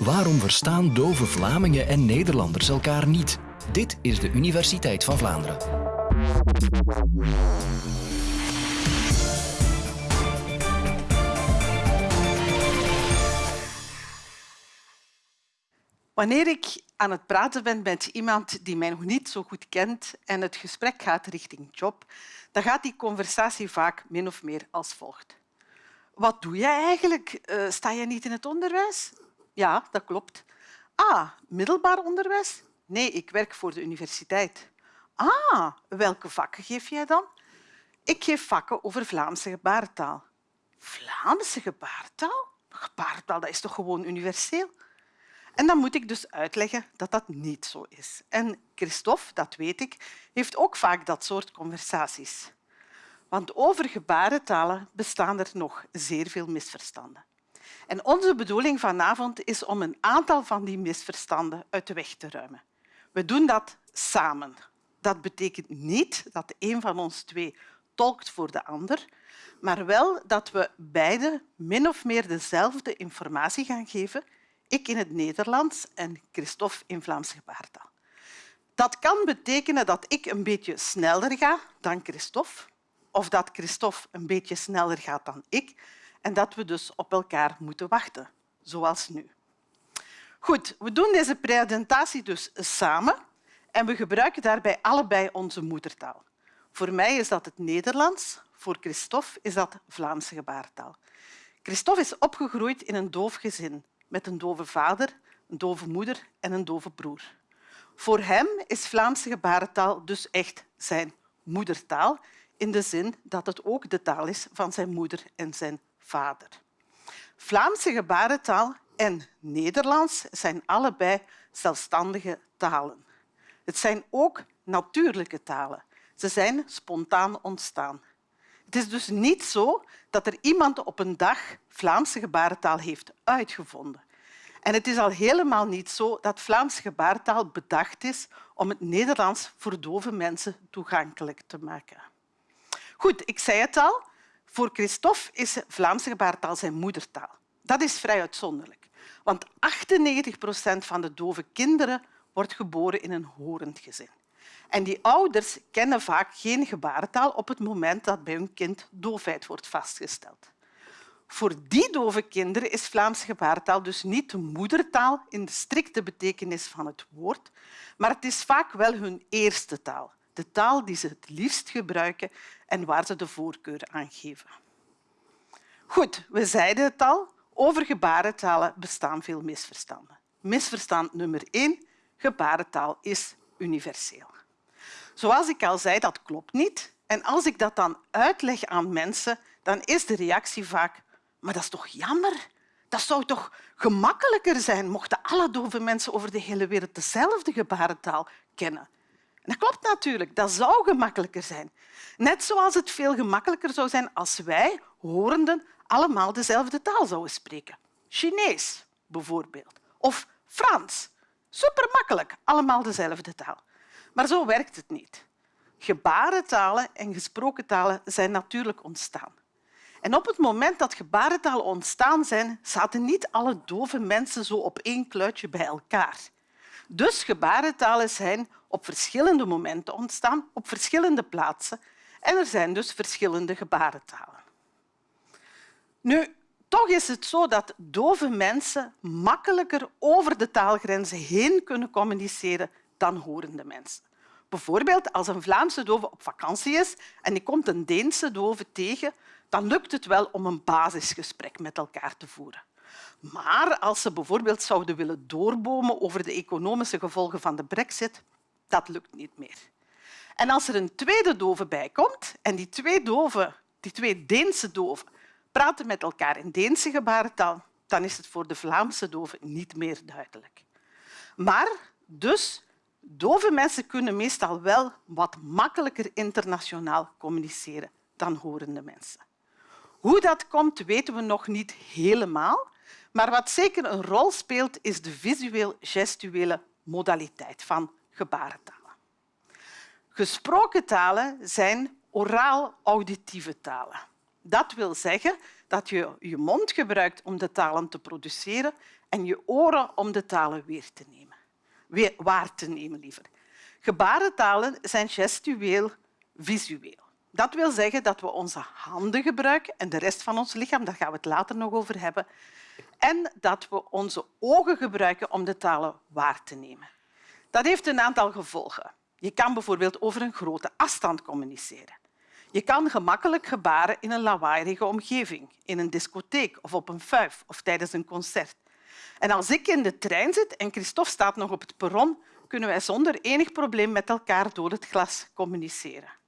Waarom verstaan dove Vlamingen en Nederlanders elkaar niet? Dit is de Universiteit van Vlaanderen. Wanneer ik aan het praten ben met iemand die mij nog niet zo goed kent en het gesprek gaat richting job, dan gaat die conversatie vaak min of meer als volgt. Wat doe jij eigenlijk? Uh, sta je niet in het onderwijs? Ja, dat klopt. Ah, middelbaar onderwijs? Nee, ik werk voor de universiteit. Ah, welke vakken geef jij dan? Ik geef vakken over Vlaamse gebarentaal. Vlaamse gebarentaal? Gebarentaal, dat is toch gewoon universeel? En dan moet ik dus uitleggen dat dat niet zo is. En Christophe, dat weet ik, heeft ook vaak dat soort conversaties. Want over gebarentalen bestaan er nog zeer veel misverstanden. En onze bedoeling vanavond is om een aantal van die misverstanden uit de weg te ruimen. We doen dat samen. Dat betekent niet dat een van ons twee tolkt voor de ander, maar wel dat we beide min of meer dezelfde informatie gaan geven ik in het Nederlands en Christophe in Vlaamse gebaartaal. Dat kan betekenen dat ik een beetje sneller ga dan Christophe, of dat Christophe een beetje sneller gaat dan ik, en dat we dus op elkaar moeten wachten, zoals nu. Goed, we doen deze presentatie dus samen en we gebruiken daarbij allebei onze moedertaal. Voor mij is dat het Nederlands, voor Christophe is dat Vlaamse gebaartaal. Christophe is opgegroeid in een doof gezin met een dove vader, een dove moeder en een dove broer. Voor hem is Vlaamse gebarentaal dus echt zijn moedertaal, in de zin dat het ook de taal is van zijn moeder en zijn vader. Vlaamse gebarentaal en Nederlands zijn allebei zelfstandige talen. Het zijn ook natuurlijke talen. Ze zijn spontaan ontstaan. Het is dus niet zo dat er iemand op een dag Vlaamse gebarentaal heeft uitgevonden. En het is al helemaal niet zo dat Vlaamse gebarentaal bedacht is om het Nederlands voor dove mensen toegankelijk te maken. Goed, ik zei het al. Voor Christophe is Vlaamse gebarentaal zijn moedertaal. Dat is vrij uitzonderlijk, want 98 procent van de dove kinderen wordt geboren in een horend gezin. En die ouders kennen vaak geen gebarentaal op het moment dat bij hun kind doofheid wordt vastgesteld. Voor die dove kinderen is Vlaamse gebarentaal dus niet de moedertaal in de strikte betekenis van het woord, maar het is vaak wel hun eerste taal, de taal die ze het liefst gebruiken en waar ze de voorkeur aan geven. Goed, we zeiden het al, over gebarentalen bestaan veel misverstanden. Misverstand nummer één, gebarentaal is universeel. Zoals ik al zei, dat klopt niet. En als ik dat dan uitleg aan mensen, dan is de reactie vaak maar dat is toch jammer? Dat zou toch gemakkelijker zijn mochten alle dove mensen over de hele wereld dezelfde gebarentaal kennen. Dat klopt natuurlijk, dat zou gemakkelijker zijn. Net zoals het veel gemakkelijker zou zijn als wij, horenden, allemaal dezelfde taal zouden spreken. Chinees bijvoorbeeld. Of Frans. Supermakkelijk, allemaal dezelfde taal. Maar zo werkt het niet. Gebarentalen en gesproken talen zijn natuurlijk ontstaan. En op het moment dat gebarentalen ontstaan zijn, zaten niet alle dove mensen zo op één kluitje bij elkaar. Dus gebarentalen zijn op verschillende momenten ontstaan, op verschillende plaatsen. En er zijn dus verschillende gebarentalen. Nu, toch is het zo dat dove mensen makkelijker over de taalgrenzen heen kunnen communiceren dan horende mensen. Bijvoorbeeld als een Vlaamse dove op vakantie is en die komt een Deense dove tegen, dan lukt het wel om een basisgesprek met elkaar te voeren. Maar als ze bijvoorbeeld zouden willen doorbomen over de economische gevolgen van de brexit, dat lukt niet meer. En als er een tweede dove bijkomt en die twee, doven, die twee Deense doven praten met elkaar in Deense gebarentaal, dan is het voor de Vlaamse doven niet meer duidelijk. Maar dus, dove mensen kunnen meestal wel wat makkelijker internationaal communiceren dan horende mensen. Hoe dat komt, weten we nog niet helemaal. Maar wat zeker een rol speelt, is de visueel-gestuele modaliteit van gebarentalen. Gesproken talen zijn oraal-auditieve talen. Dat wil zeggen dat je je mond gebruikt om de talen te produceren en je oren om de talen weer te nemen. Weer, waar te nemen, liever. Gebarentalen zijn gestueel visueel. Dat wil zeggen dat we onze handen gebruiken en de rest van ons lichaam, daar gaan we het later nog over hebben, en dat we onze ogen gebruiken om de talen waar te nemen. Dat heeft een aantal gevolgen. Je kan bijvoorbeeld over een grote afstand communiceren. Je kan gemakkelijk gebaren in een lawaaierige omgeving, in een discotheek of op een fuif of tijdens een concert. En als ik in de trein zit en Christophe staat nog op het perron, kunnen wij zonder enig probleem met elkaar door het glas communiceren.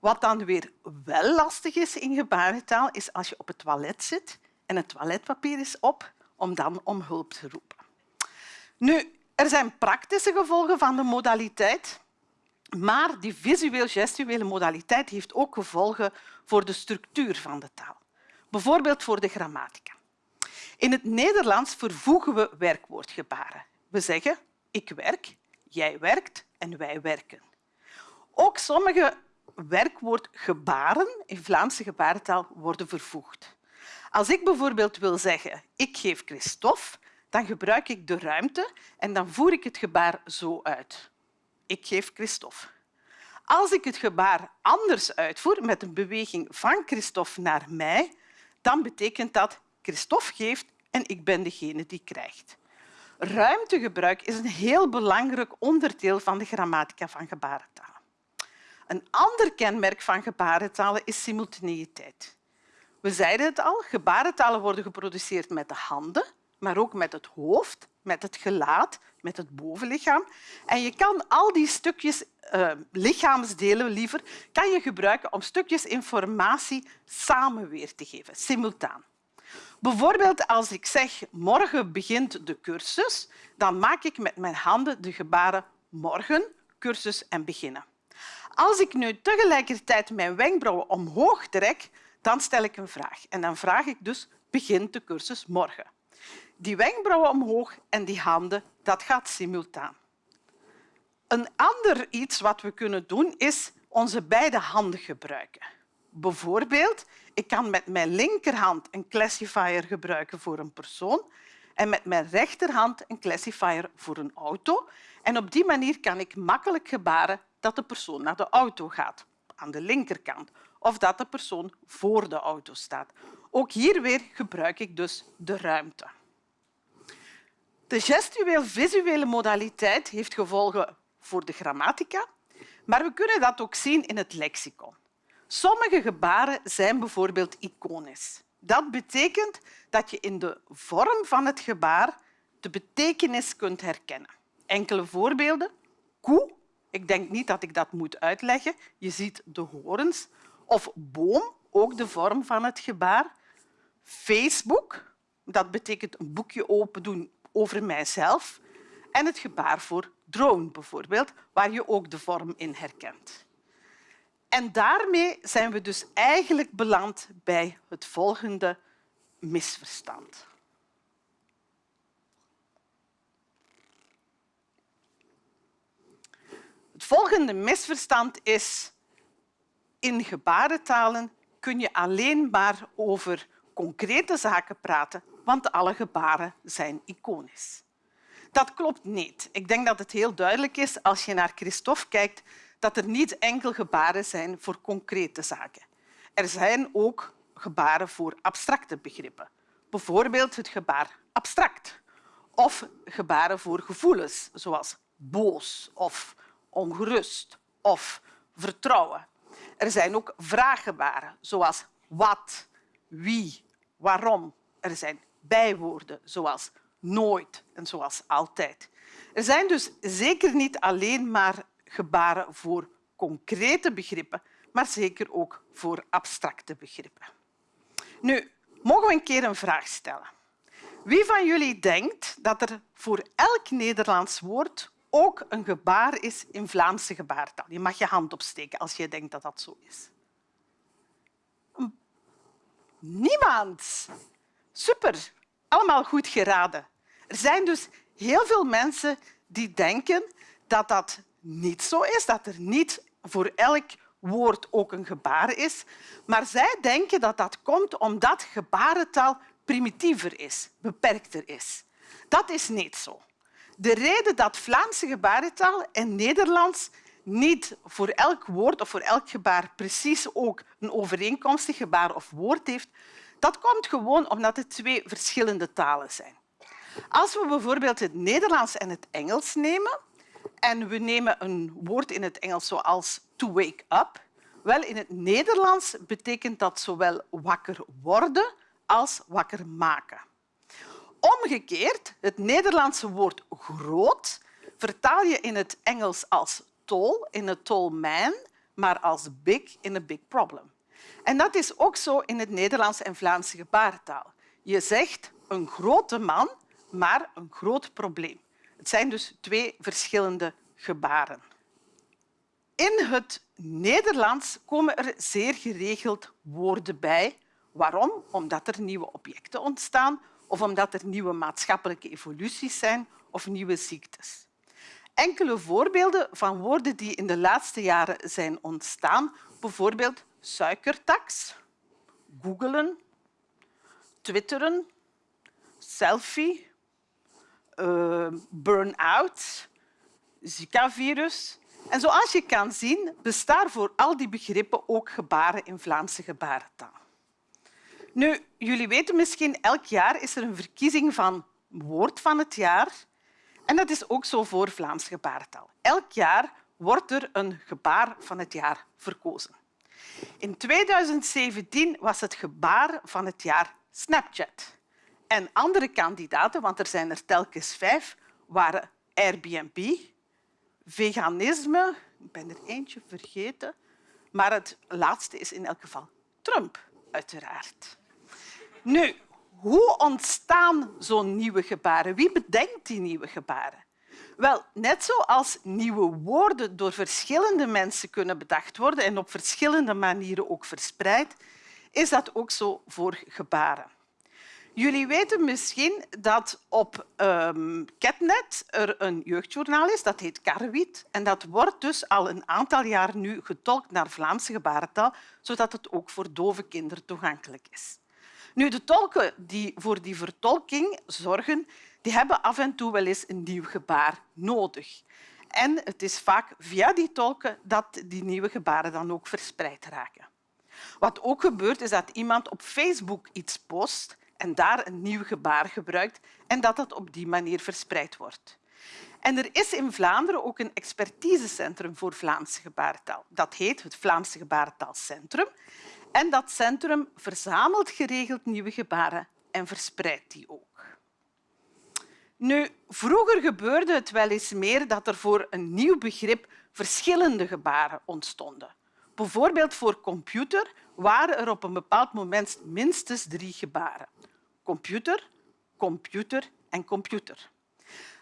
Wat dan weer wel lastig is in gebarentaal, is als je op het toilet zit en het toiletpapier is op, om dan om hulp te roepen. Nu, er zijn praktische gevolgen van de modaliteit, maar die visueel-gestuele modaliteit heeft ook gevolgen voor de structuur van de taal. Bijvoorbeeld voor de grammatica. In het Nederlands vervoegen we werkwoordgebaren. We zeggen ik werk, jij werkt en wij werken. Ook sommige werkwoordgebaren in Vlaamse gebarentaal worden vervoegd. Als ik bijvoorbeeld wil zeggen ik geef Christophe, dan gebruik ik de ruimte en dan voer ik het gebaar zo uit. Ik geef Christophe. Als ik het gebaar anders uitvoer, met een beweging van Christophe naar mij, dan betekent dat Christophe geeft en ik ben degene die krijgt. Ruimtegebruik is een heel belangrijk onderdeel van de grammatica van gebarentalen. Een ander kenmerk van gebarentalen is simultaneïteit. We zeiden het al, gebarentalen worden geproduceerd met de handen, maar ook met het hoofd, met het gelaat, met het bovenlichaam. En je kan al die stukjes uh, lichaamsdelen liever, kan je gebruiken om stukjes informatie samen weer te geven, simultaan. Bijvoorbeeld als ik zeg morgen begint de cursus, dan maak ik met mijn handen de gebaren morgen, cursus en beginnen. Als ik nu tegelijkertijd mijn wenkbrauwen omhoog trek, dan stel ik een vraag. En dan vraag ik dus, begint de cursus morgen? Die wenkbrauwen omhoog en die handen, dat gaat simultaan. Een ander iets wat we kunnen doen, is onze beide handen gebruiken. Bijvoorbeeld, ik kan met mijn linkerhand een classifier gebruiken voor een persoon en met mijn rechterhand een classifier voor een auto. En op die manier kan ik makkelijk gebaren dat de persoon naar de auto gaat, aan de linkerkant, of dat de persoon voor de auto staat. Ook hier weer gebruik ik dus de ruimte. De gestueel-visuele modaliteit heeft gevolgen voor de grammatica, maar we kunnen dat ook zien in het lexicon. Sommige gebaren zijn bijvoorbeeld iconisch. Dat betekent dat je in de vorm van het gebaar de betekenis kunt herkennen. Enkele voorbeelden. Koe, ik denk niet dat ik dat moet uitleggen. Je ziet de horens. Of boom, ook de vorm van het gebaar. Facebook, dat betekent een boekje open doen over mijzelf. En het gebaar voor drone bijvoorbeeld, waar je ook de vorm in herkent. En daarmee zijn we dus eigenlijk beland bij het volgende misverstand. Het volgende misverstand is in gebarentalen kun je alleen maar over concrete zaken praten, want alle gebaren zijn iconisch. Dat klopt niet. Ik denk dat het heel duidelijk is als je naar Christophe kijkt dat er niet enkel gebaren zijn voor concrete zaken. Er zijn ook gebaren voor abstracte begrippen. Bijvoorbeeld het gebaar abstract of gebaren voor gevoelens, zoals boos of ongerust of vertrouwen. Er zijn ook vraaggebaren, zoals wat, wie, waarom. Er zijn bijwoorden, zoals nooit en zoals altijd. Er zijn dus zeker niet alleen maar gebaren voor concrete begrippen, maar zeker ook voor abstracte begrippen. Nu, mogen we een keer een vraag stellen. Wie van jullie denkt dat er voor elk Nederlands woord ook een gebaar is in Vlaamse gebaartaal? Je mag je hand opsteken als je denkt dat dat zo is. Niemand. Super. Allemaal goed geraden. Er zijn dus heel veel mensen die denken dat dat niet zo is, dat er niet voor elk woord ook een gebaar is. Maar zij denken dat dat komt omdat gebarentaal primitiever is, beperkter is. Dat is niet zo. De reden dat Vlaamse gebarentaal en Nederlands niet voor elk woord of voor elk gebaar precies ook een overeenkomstig gebaar of woord heeft, dat komt gewoon omdat het twee verschillende talen zijn. Als we bijvoorbeeld het Nederlands en het Engels nemen en we nemen een woord in het Engels zoals to wake up, wel, in het Nederlands betekent dat zowel wakker worden als wakker maken. Omgekeerd, het Nederlandse woord groot vertaal je in het Engels als tall, in een tall man, maar als big in een big problem. En dat is ook zo in het Nederlands en Vlaamse gebarentaal. Je zegt een grote man, maar een groot probleem. Het zijn dus twee verschillende gebaren. In het Nederlands komen er zeer geregeld woorden bij. Waarom? Omdat er nieuwe objecten ontstaan of omdat er nieuwe maatschappelijke evoluties zijn of nieuwe ziektes. Enkele voorbeelden van woorden die in de laatste jaren zijn ontstaan, bijvoorbeeld suikertax, googelen, twitteren, selfie, uh, burn-out, Zika-virus. En zoals je kan zien, bestaan voor al die begrippen ook gebaren in Vlaamse gebarentaal. Nu, jullie weten misschien, elk jaar is er een verkiezing van woord van het jaar. En dat is ook zo voor Vlaams gebarentaal. Elk jaar wordt er een gebaar van het jaar verkozen. In 2017 was het gebaar van het jaar Snapchat. En andere kandidaten, want er zijn er telkens vijf, waren Airbnb, veganisme, ik ben er eentje vergeten, maar het laatste is in elk geval Trump, uiteraard. Nu, hoe ontstaan zo'n nieuwe gebaren? Wie bedenkt die nieuwe gebaren? Wel, net zoals nieuwe woorden door verschillende mensen kunnen bedacht worden en op verschillende manieren ook verspreid, is dat ook zo voor gebaren. Jullie weten misschien dat op um, Ketnet er een jeugdjournaal is, dat heet Karwit. En dat wordt dus al een aantal jaar nu getolkt naar Vlaamse gebarentaal, zodat het ook voor dove kinderen toegankelijk is. Nu, de tolken die voor die vertolking zorgen, die hebben af en toe wel eens een nieuw gebaar nodig. En het is vaak via die tolken dat die nieuwe gebaren dan ook verspreid raken. Wat ook gebeurt, is dat iemand op Facebook iets post en daar een nieuw gebaar gebruikt en dat dat op die manier verspreid wordt. En er is in Vlaanderen ook een expertisecentrum voor Vlaamse gebarentaal. Dat heet het Vlaamse Gebarentaalcentrum. En dat centrum verzamelt geregeld nieuwe gebaren en verspreidt die ook. Nu, vroeger gebeurde het wel eens meer dat er voor een nieuw begrip verschillende gebaren ontstonden. Bijvoorbeeld voor computer waren er op een bepaald moment minstens drie gebaren. Computer, computer en computer.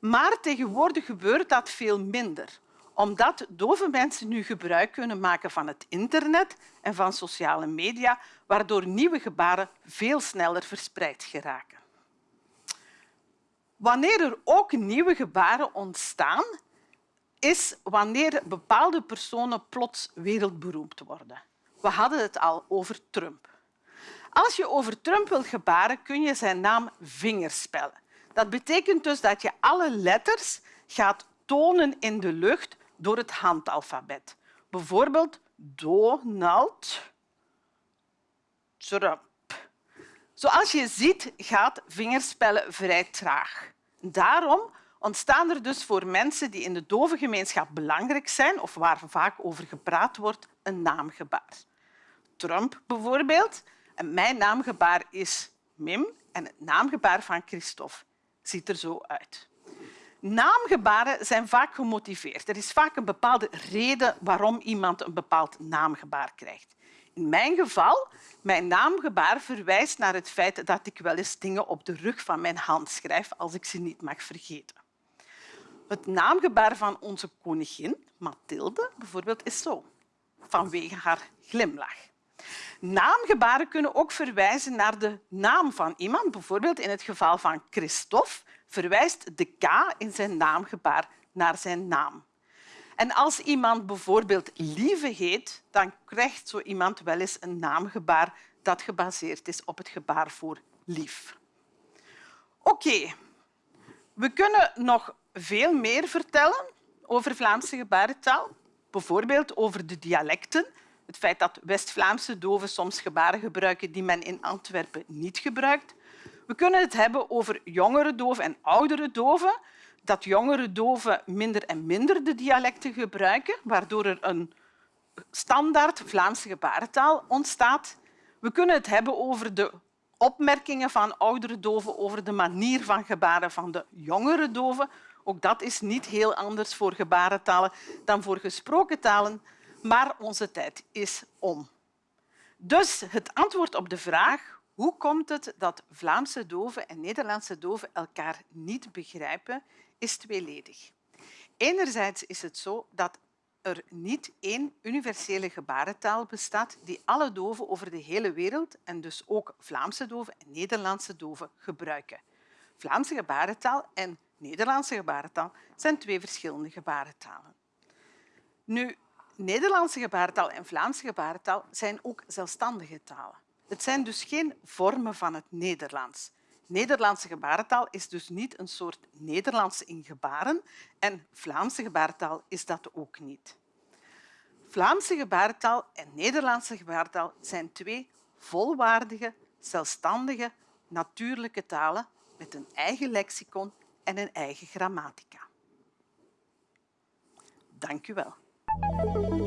Maar tegenwoordig gebeurt dat veel minder omdat dove mensen nu gebruik kunnen maken van het internet en van sociale media, waardoor nieuwe gebaren veel sneller verspreid geraken. Wanneer er ook nieuwe gebaren ontstaan, is wanneer bepaalde personen plots wereldberoemd worden. We hadden het al over Trump. Als je over Trump wilt gebaren, kun je zijn naam vingerspellen. Dat betekent dus dat je alle letters gaat tonen in de lucht door het handalfabet. Bijvoorbeeld Donald Trump. Zoals je ziet gaat vingerspellen vrij traag. Daarom ontstaan er dus voor mensen die in de dove gemeenschap belangrijk zijn of waar vaak over gepraat wordt, een naamgebaar. Trump bijvoorbeeld. Mijn naamgebaar is Mim en het naamgebaar van Christophe ziet er zo uit. Naamgebaren zijn vaak gemotiveerd. Er is vaak een bepaalde reden waarom iemand een bepaald naamgebaar krijgt. In mijn geval, mijn naamgebaar verwijst naar het feit dat ik wel eens dingen op de rug van mijn hand schrijf als ik ze niet mag vergeten. Het naamgebaar van onze koningin, Mathilde, bijvoorbeeld, is zo, vanwege haar glimlach. Naamgebaren kunnen ook verwijzen naar de naam van iemand. Bijvoorbeeld in het geval van Christophe verwijst de K in zijn naamgebaar naar zijn naam. En als iemand bijvoorbeeld Lieve heet, dan krijgt zo iemand wel eens een naamgebaar dat gebaseerd is op het gebaar voor lief. Oké, We kunnen nog veel meer vertellen over Vlaamse gebarentaal. Bijvoorbeeld over de dialecten. Het feit dat West-Vlaamse doven soms gebaren gebruiken die men in Antwerpen niet gebruikt. We kunnen het hebben over jongere doven en oudere doven. Dat jongere doven minder en minder de dialecten gebruiken, waardoor er een standaard Vlaamse gebarentaal ontstaat. We kunnen het hebben over de opmerkingen van oudere doven over de manier van gebaren van de jongere doven. Ook dat is niet heel anders voor gebarentalen dan voor gesproken talen, maar onze tijd is om. Dus het antwoord op de vraag hoe komt het dat Vlaamse doven en Nederlandse doven elkaar niet begrijpen, is tweeledig. Enerzijds is het zo dat er niet één universele gebarentaal bestaat die alle doven over de hele wereld en dus ook Vlaamse doven en Nederlandse doven gebruiken. Vlaamse gebarentaal en Nederlandse gebarentaal zijn twee verschillende gebarentalen. Nu, Nederlandse gebarentaal en Vlaamse gebarentaal zijn ook zelfstandige talen. Het zijn dus geen vormen van het Nederlands. Nederlandse gebarentaal is dus niet een soort Nederlands in gebaren en Vlaamse gebarentaal is dat ook niet. Vlaamse gebarentaal en Nederlandse gebarentaal zijn twee volwaardige, zelfstandige, natuurlijke talen met een eigen lexicon en een eigen grammatica. Dank u wel. Thank you.